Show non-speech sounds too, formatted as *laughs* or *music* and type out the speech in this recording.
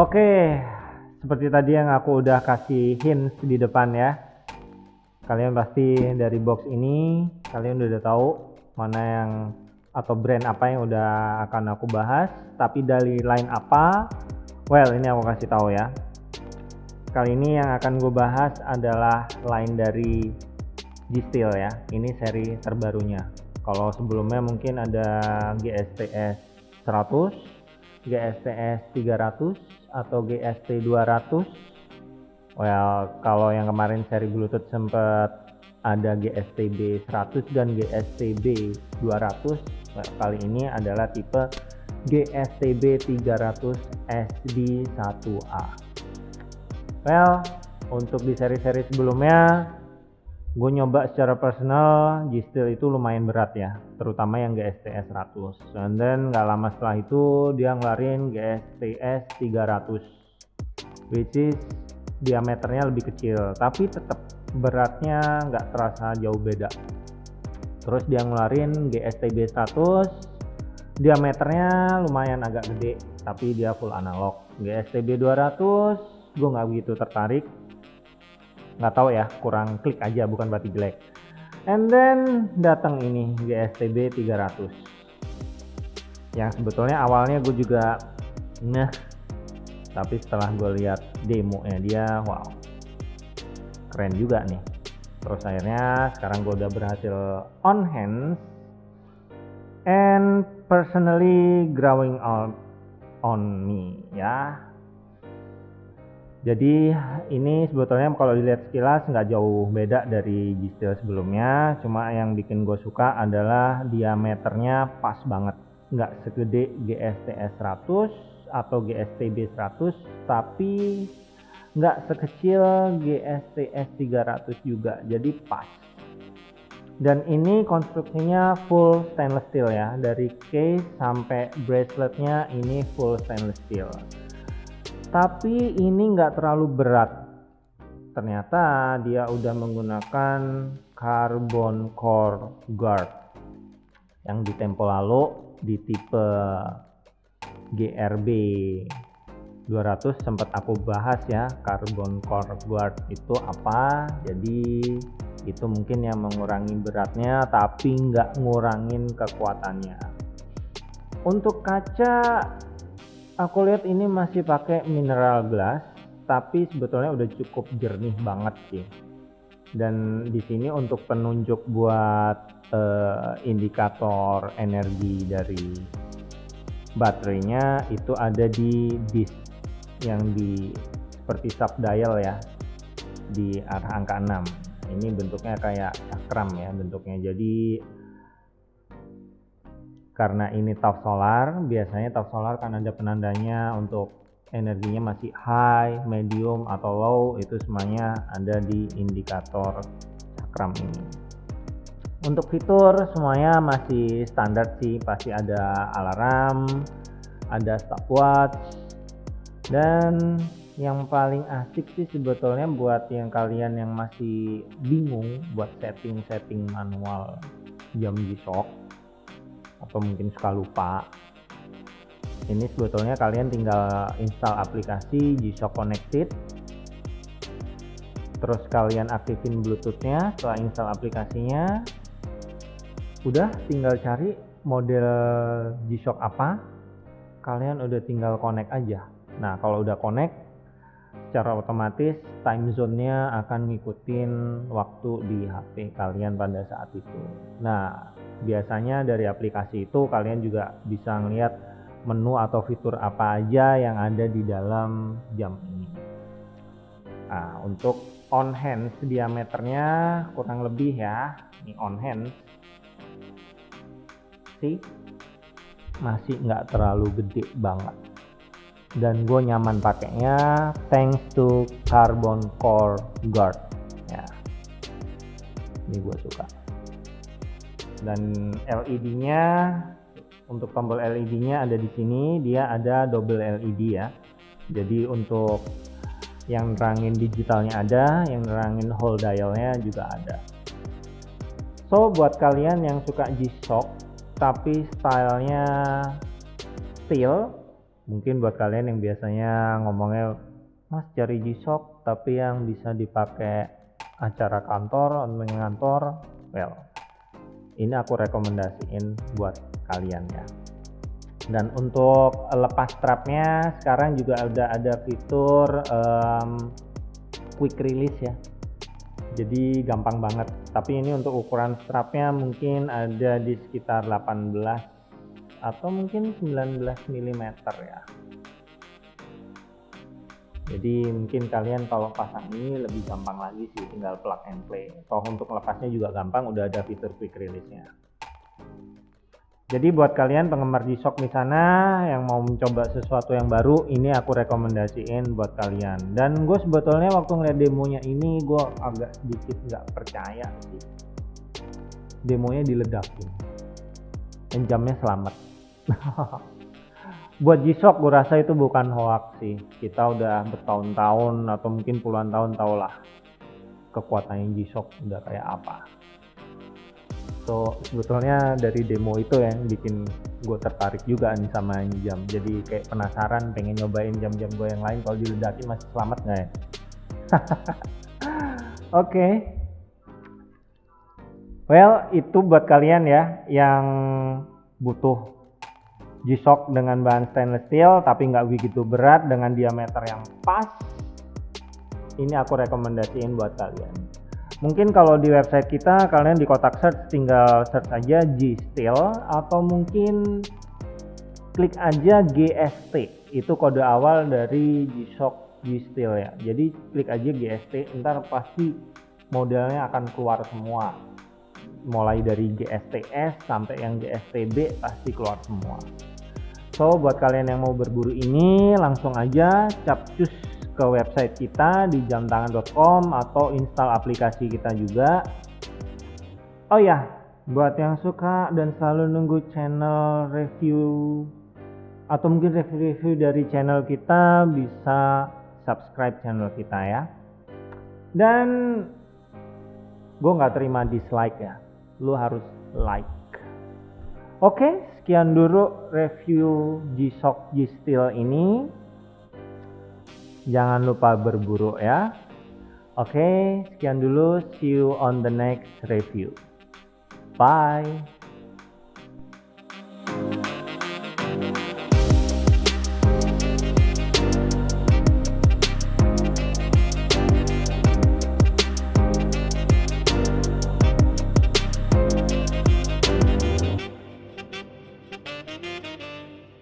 Oke, seperti tadi yang aku udah kasih hints di depan ya. Kalian pasti dari box ini kalian udah tahu mana yang atau brand apa yang udah akan aku bahas. Tapi dari line apa? Well, ini aku kasih tahu ya. Kali ini yang akan gue bahas adalah line dari G-Steel ya. Ini seri terbarunya. Kalau sebelumnya mungkin ada GSTS 100, GSTS 300, atau GST 200 well kalau yang kemarin seri Bluetooth sempat ada GSTB 100 dan GSTB 200 well, kali ini adalah tipe GSTB 300 SD1A well untuk di seri-seri sebelumnya gue nyoba secara personal G-Steel itu lumayan berat ya terutama yang GSTS 100 dan then gak lama setelah itu dia ngeluarin GSTS 300 which is diameternya lebih kecil tapi tetap beratnya nggak terasa jauh beda. Terus dia ngeluarin GSTB 100 diameternya lumayan agak gede tapi dia full analog. GSTB 200 gue nggak begitu tertarik nggak tahu ya kurang klik aja bukan berarti jelek. And then datang ini GSTB 300 yang sebetulnya awalnya gue juga nah tapi setelah gue lihat demonya dia wow. Keren juga nih. Terus akhirnya sekarang gue udah berhasil on hands and personally growing out on me ya jadi ini sebetulnya kalau dilihat sekilas nggak jauh beda dari G-Steel sebelumnya. Cuma yang bikin gue suka adalah diameternya pas banget. Nggak segede GSTS 100 atau GSTB 100 tapi nggak sekecil GSTS 300 juga. Jadi pas. Dan ini konstruksinya full stainless steel ya. Dari case sampai braceletnya ini full stainless steel tapi ini nggak terlalu berat. Ternyata dia udah menggunakan carbon core guard yang di tempo lalu di tipe GRB 200 sempat aku bahas ya carbon core guard itu apa. Jadi itu mungkin yang mengurangi beratnya tapi nggak ngurangin kekuatannya. Untuk kaca aku lihat ini masih pakai mineral glass tapi sebetulnya udah cukup jernih banget sih. Dan di sini untuk penunjuk buat uh, indikator energi dari baterainya itu ada di disk yang di seperti sub dial ya di arah angka 6 ini bentuknya kayak cakram ya bentuknya. Jadi karena ini top solar biasanya top solar kan ada penandanya untuk energinya masih high medium atau low itu semuanya ada di indikator cakram ini. Untuk fitur semuanya masih standar sih pasti ada alarm ada stopwatch dan yang paling asik sih sebetulnya buat yang kalian yang masih bingung buat setting-setting manual jam G-Shock atau mungkin suka lupa? Ini sebetulnya kalian tinggal install aplikasi G-Shock Connected. Terus kalian aktifin bluetoothnya setelah install aplikasinya udah tinggal cari model G-Shock apa kalian udah tinggal connect aja. Nah kalau udah connect secara otomatis time zone-nya akan ngikutin waktu di HP kalian pada saat itu. Nah biasanya dari aplikasi itu kalian juga bisa ngeliat menu atau fitur apa aja yang ada di dalam jam ini. Nah untuk on hands diameternya kurang lebih ya. Ini on hands. Sih masih nggak terlalu gede banget. Dan gue nyaman pakainya thanks to carbon core guard. Ya. Ini gue suka dan LED-nya untuk tombol LED-nya ada di sini. Dia ada double LED ya. Jadi untuk yang nerangin digitalnya ada yang nerangin whole dialnya juga ada. So buat kalian yang suka G-Shock tapi stylenya steel mungkin buat kalian yang biasanya ngomongnya mas cari G-Shock tapi yang bisa dipakai acara kantor ngantor well ini aku rekomendasiin buat kalian ya. Dan untuk lepas strapnya sekarang juga udah ada fitur um, quick release ya. Jadi gampang banget. Tapi ini untuk ukuran strapnya mungkin ada di sekitar 18 atau mungkin 19 mm ya jadi mungkin kalian kalau pasang ini lebih gampang lagi sih tinggal plug and play toh untuk lepasnya juga gampang udah ada fitur quick release nya jadi buat kalian penggemar G-Shock di sana yang mau mencoba sesuatu yang baru, ini aku rekomendasiin buat kalian. Dan gue sebetulnya waktu ngeliat demonya ini, gue agak sedikit nggak percaya sih. Demonya diledakin. Dan jamnya selamat. *laughs* buat G-Shock gue rasa itu bukan hoax sih. Kita udah bertahun-tahun atau mungkin puluhan tahun tau lah kekuatannya G-Shock udah kayak apa so sebetulnya dari demo itu yang bikin gue tertarik juga nih sama jam jadi kayak penasaran pengen nyobain jam-jam gue yang lain kalau diledakin masih selamat nggak ya *laughs* oke okay. well itu buat kalian ya yang butuh G-Shock dengan bahan stainless steel tapi nggak begitu berat dengan diameter yang pas ini aku rekomendasiin buat kalian Mungkin kalau di website kita kalian di kotak search tinggal search aja G Steel atau mungkin klik aja GST. Itu kode awal dari G-Shock G Steel ya. Jadi klik aja GST, ntar pasti modelnya akan keluar semua. Mulai dari GSTS sampai yang GSTB pasti keluar semua. So buat kalian yang mau berburu ini langsung aja capcus ke website kita di jamtangan.com atau install aplikasi kita juga. Oh ya, buat yang suka dan selalu nunggu channel review atau mungkin review-review dari channel kita bisa subscribe channel kita ya. Dan gue nggak terima dislike ya, lu harus like. Oke, sekian dulu review G-Shock G-Steel ini jangan lupa berburu ya. Oke, sekian dulu. See you on the next review. Bye.